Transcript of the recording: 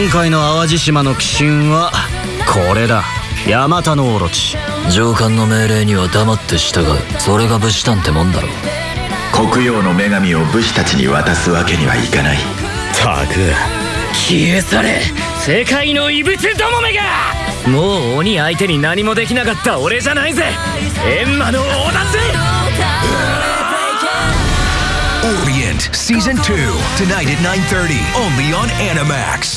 今回の淡路島の鬼神はこれだ。ヤマタノオロチ。上官の命令には黙って従う。それが武士団ってもんだろ黒曜の女神を武士たちに渡すわけにはいかない。たく。消え去れ。世界の異物どもめが。もう鬼相手に何もできなかった俺じゃないぜ。エンマの王だぜ。Orient Season 2, tonight at 9.30, only on Animax.